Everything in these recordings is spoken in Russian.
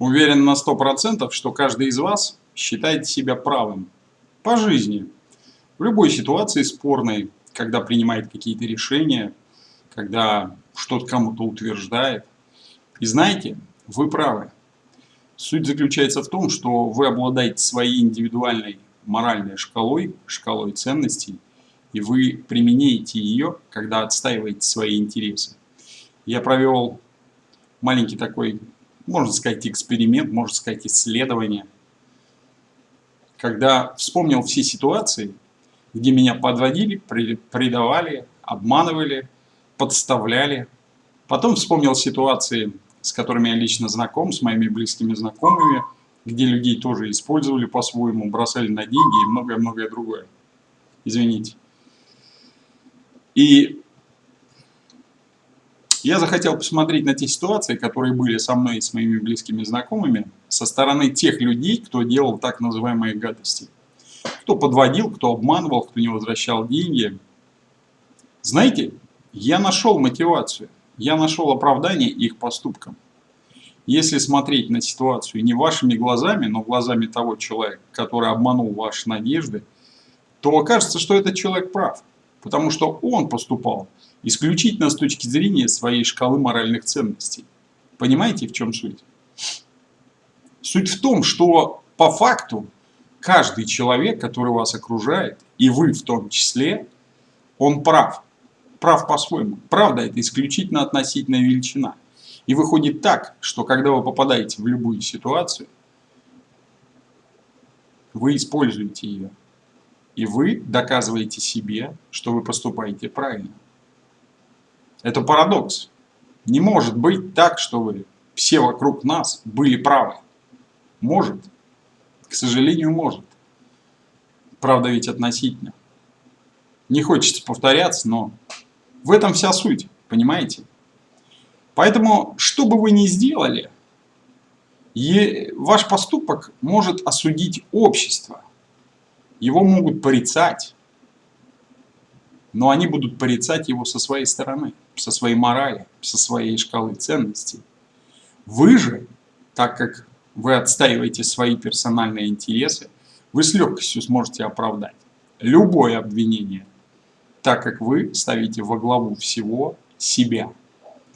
Уверен на 100%, что каждый из вас считает себя правым по жизни. В любой ситуации спорной, когда принимает какие-то решения, когда что-то кому-то утверждает. И знаете, вы правы. Суть заключается в том, что вы обладаете своей индивидуальной моральной шкалой, шкалой ценностей, и вы применяете ее, когда отстаиваете свои интересы. Я провел маленький такой, можно сказать, эксперимент, можно сказать, исследование, когда вспомнил все ситуации, где меня подводили, предавали, обманывали, подставляли. Потом вспомнил ситуации, с которыми я лично знаком, с моими близкими знакомыми, где людей тоже использовали по-своему, бросали на деньги и многое-многое другое. Извините. И я захотел посмотреть на те ситуации, которые были со мной и с моими близкими знакомыми, со стороны тех людей, кто делал так называемые гадости. Кто подводил, кто обманывал, кто не возвращал деньги. Знаете, я нашел мотивацию, я нашел оправдание их поступкам. Если смотреть на ситуацию не вашими глазами, но глазами того человека, который обманул ваши надежды, то окажется, что этот человек прав. Потому что он поступал исключительно с точки зрения своей шкалы моральных ценностей. Понимаете, в чем суть? Суть в том, что по факту каждый человек, который вас окружает, и вы в том числе, он прав. Прав по-своему. Правда, это исключительно относительная величина. И выходит так, что когда вы попадаете в любую ситуацию, вы используете ее. И вы доказываете себе, что вы поступаете правильно. Это парадокс. Не может быть так, что вы все вокруг нас были правы. Может. К сожалению, может. Правда ведь относительно. Не хочется повторяться, но в этом вся суть, понимаете? Поэтому, что бы вы ни сделали, ваш поступок может осудить общество. Его могут порицать, но они будут порицать его со своей стороны, со своей морали, со своей шкалы ценностей. Вы же, так как вы отстаиваете свои персональные интересы, вы с легкостью сможете оправдать любое обвинение, так как вы ставите во главу всего себя.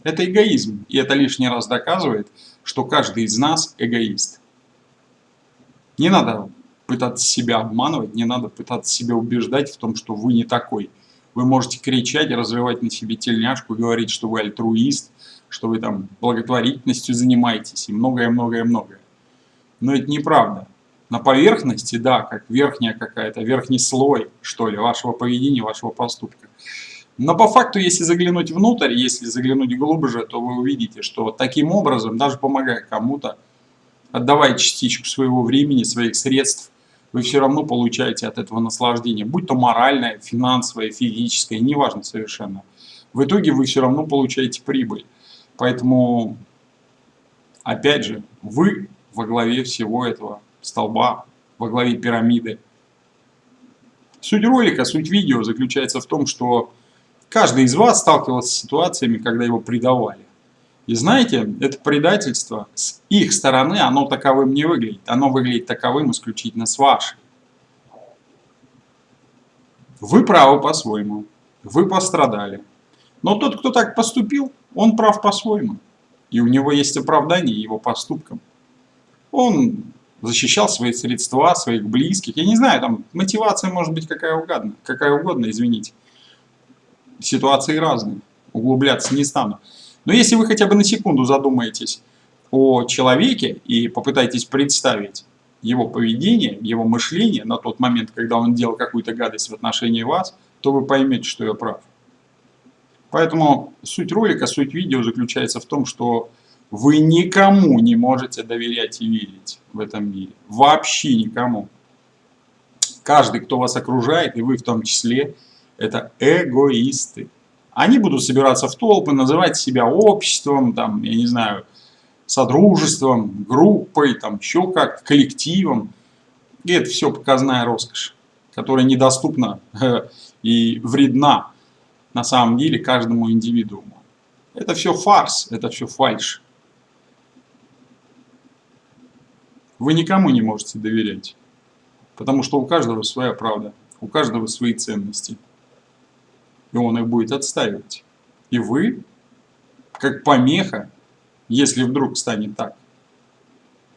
Это эгоизм, и это лишний раз доказывает, что каждый из нас эгоист. Не надо пытаться себя обманывать, не надо пытаться себя убеждать в том, что вы не такой. Вы можете кричать, развивать на себе тельняшку, говорить, что вы альтруист, что вы там благотворительностью занимаетесь и многое-многое-многое. Но это неправда. На поверхности, да, как верхняя какая-то, верхний слой, что ли, вашего поведения, вашего поступка. Но по факту, если заглянуть внутрь, если заглянуть глубже, то вы увидите, что таким образом, даже помогая кому-то, отдавая частичку своего времени, своих средств, вы все равно получаете от этого наслаждение, будь то моральное, финансовое, физическое, неважно совершенно. В итоге вы все равно получаете прибыль. Поэтому, опять же, вы во главе всего этого столба, во главе пирамиды. Суть ролика, суть видео заключается в том, что каждый из вас сталкивался с ситуациями, когда его предавали. И знаете, это предательство с их стороны, оно таковым не выглядит. Оно выглядит таковым исключительно с вашей. Вы правы по-своему. Вы пострадали. Но тот, кто так поступил, он прав по-своему. И у него есть оправдание его поступкам. Он защищал свои средства, своих близких. Я не знаю, там мотивация может быть какая угодно, какая угодно, извините. Ситуации разные. Углубляться не стану. Но если вы хотя бы на секунду задумаетесь о человеке и попытаетесь представить его поведение, его мышление на тот момент, когда он делал какую-то гадость в отношении вас, то вы поймете, что я прав. Поэтому суть ролика, суть видео заключается в том, что вы никому не можете доверять и верить в этом мире. Вообще никому. Каждый, кто вас окружает, и вы в том числе, это эгоисты. Они будут собираться в толпы, называть себя обществом, там, я не знаю, содружеством, группой, там, еще как, коллективом. И это все показная роскошь, которая недоступна э, и вредна на самом деле каждому индивидууму. Это все фарс, это все фальш. Вы никому не можете доверять. Потому что у каждого своя правда, у каждого свои ценности. И он их будет отстаивать. И вы, как помеха, если вдруг станет так,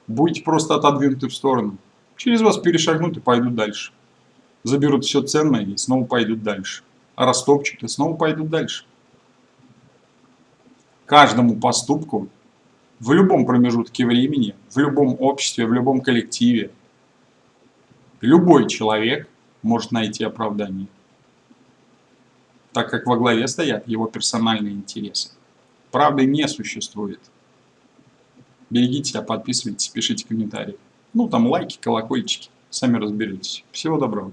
будете просто отодвинуты в сторону. Через вас перешагнут и пойдут дальше. Заберут все ценное и снова пойдут дальше. А растопчут и снова пойдут дальше. Каждому поступку в любом промежутке времени, в любом обществе, в любом коллективе, любой человек может найти оправдание, так как во главе стоят его персональные интересы. Правды не существует. Берегите себя, подписывайтесь, пишите комментарии. Ну, там лайки, колокольчики. Сами разберетесь. Всего доброго.